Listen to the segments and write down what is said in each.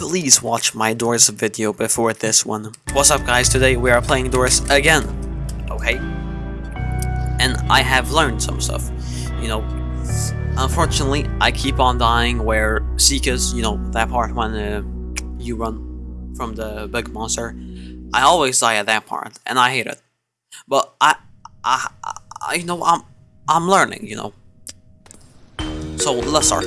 please watch my Doors video before this one. What's up guys, today we are playing Doors again, okay? And I have learned some stuff, you know, unfortunately I keep on dying where Seekers, you know, that part when uh, you run from the big monster, I always die at that part, and I hate it. But I, I, I, you know, I'm, I'm learning, you know. So let's start.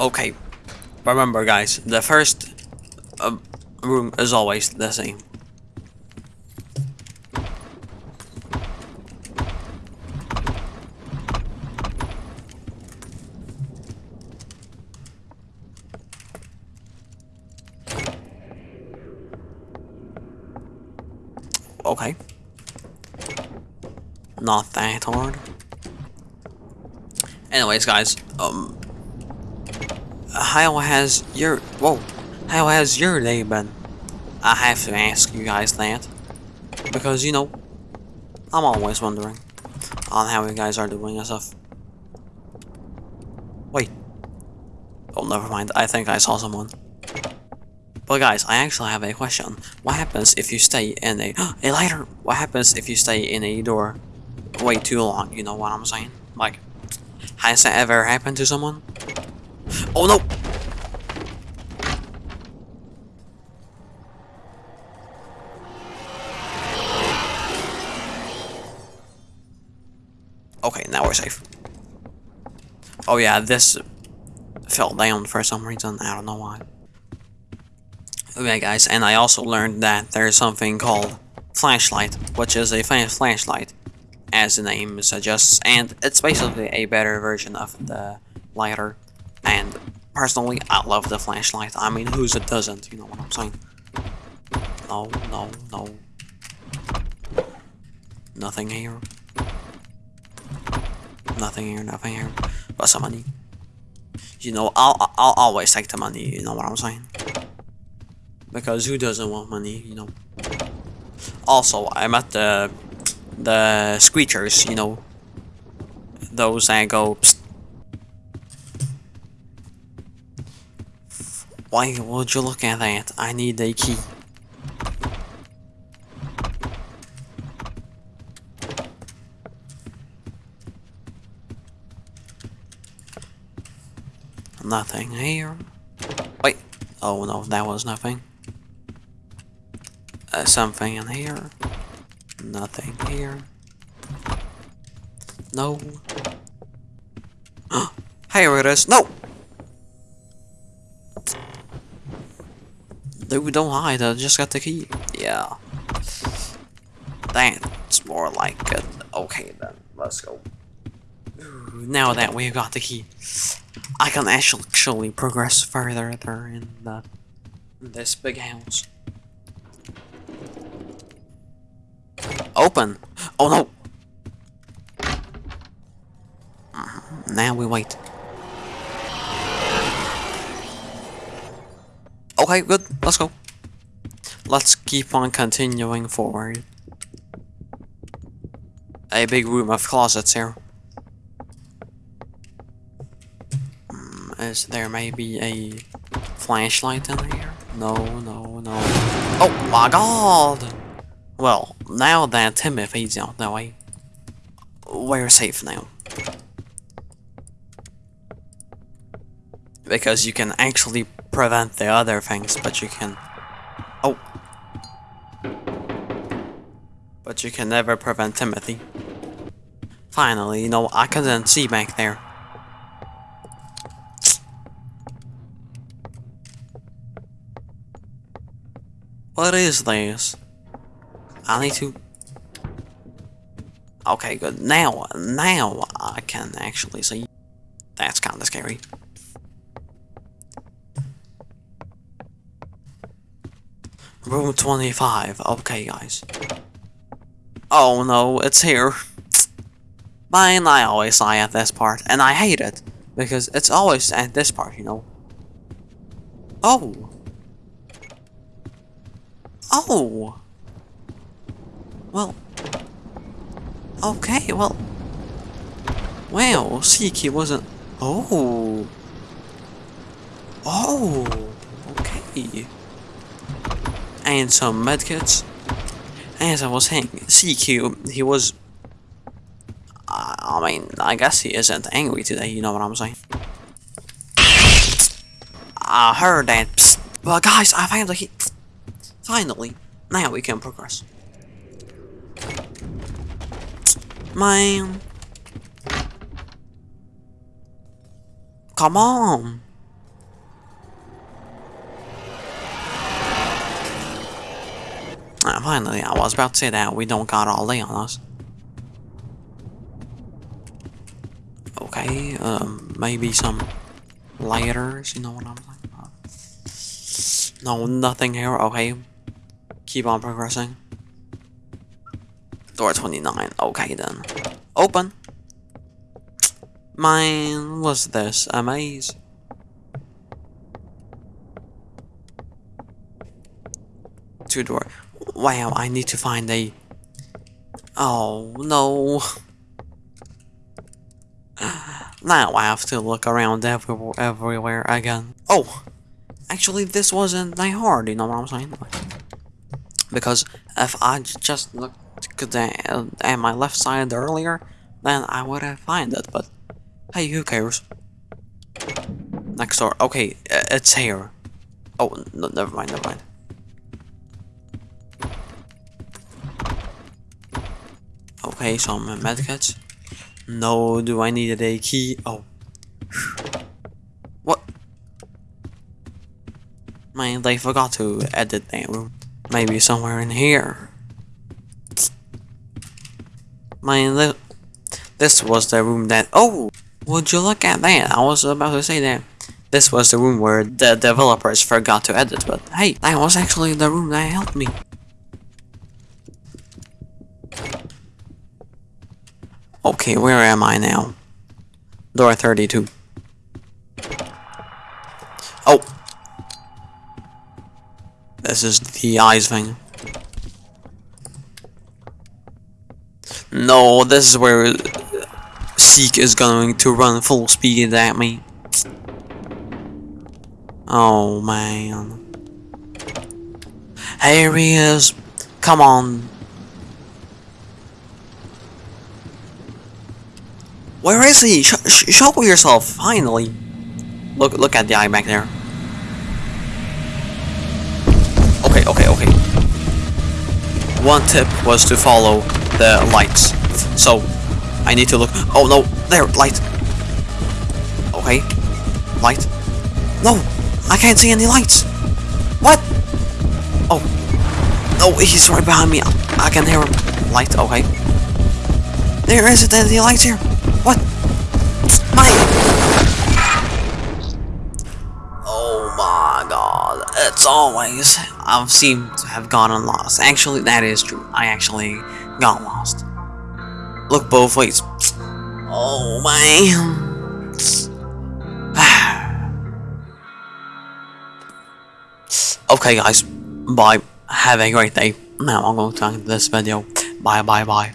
Okay, remember guys, the first uh, room is always the same. Okay. Not that hard. Anyways, guys, um, how has your whoa? How has your day been? I have to ask you guys that because you know I'm always wondering on how you guys are doing and stuff. Wait. Oh, never mind. I think I saw someone. But guys, I actually have a question. What happens if you stay in a a lighter? What happens if you stay in a door way too long? You know what I'm saying? Like, has that ever happened to someone? Oh no! Okay, now we're safe. Oh yeah, this fell down for some reason. I don't know why. Okay guys, and I also learned that there's something called flashlight, which is a flashlight, as the name suggests, and it's basically a better version of the lighter. And personally, I love the flashlight. I mean, who's it doesn't? You know what I'm saying? No, no, no. Nothing here. Nothing here, nothing here. But some money. You know, I'll, I'll always take the money, you know what I'm saying? Because who doesn't want money, you know? Also, I met the the screechers, you know, those that go. Why would you look at that? I need a key. Nothing here. Wait. Oh no, that was nothing. Uh, something in here. Nothing here. No. here it is. No! Dude, don't hide. I just got the key. Yeah. That's more like it. Okay then, let's go. Now that we got the key, I can actually progress further there in the this big house. Open! Oh no! Mm-hmm. Now we wait. Okay, good. Let's go. Let's keep on continuing forward. A big room of closets here. Hmm, is there maybe a flashlight in here? No, no, no. Oh my god! Well, now that Timothy's out the way, we're safe now. Because you can actually prevent the other things, but you can... Oh. But you can never prevent Timothy. Finally, you know, I couldn't see back there. What is this? I need to... Okay, good. Now, now I can actually see. That's kind of scary. Room 25. Okay, guys. Oh no, it's here. Man, I always lie at this part, and I hate it. Because it's always at this part, you know. Oh! Oh! Well... Okay, well... Wow, Seeky wasn't... Oh! Oh! Okay. And some medkits. As I was saying, CQ, he was... I mean, I guess he isn't angry today, you know what I'm saying? I heard that, psst, but guys, I the key. Finally, now we can progress. Man. Come on. Finally, I was about to say that we don't got all day on us. Okay, um, maybe some lighters, you know what I'm saying? No, nothing here, okay. Keep on progressing. Door 29, okay then. Open! Mine was this? A maze? Two door. Wow, I need to find a... Oh, no. Now I have to look around every everywhere again. Oh! Actually, this wasn't that hard, you know what I'm saying? Because if I just looked at my left side earlier, then I would have found it, but hey, who cares? Next door. Okay, it's here. Oh, no, never mind, never mind. Okay, some eh, medkits. No, do I need a key? Oh. What? Man, they forgot to edit that room. Maybe somewhere in here. Man, th this was the room that- Oh! Would you look at that? I was about to say that. This was the room where the developers forgot to edit, but hey, that was actually the room that helped me. Okay, where am I now? Door 32. Oh! This is the eyes thing. No, this is where uh, Seek is going to run full speed at me. Oh man. Here he is. Come on. Where is he? Sh sh show yourself, finally. Look, look at the eye back there. Okay, okay, okay. One tip was to follow the lights. So, I need to look. Oh no, there, light. Okay, light. No, I can't see any lights. What? Oh, no, he's right behind me. I can hear him. Light, okay. There isn't any lights here. What? My... Oh my god. It's always... I've seemed to have gotten lost. Actually, that is true. I actually got lost. Look both ways. Oh my... okay guys. Bye. Have a great day. Now I'm going to end this video. Bye bye bye.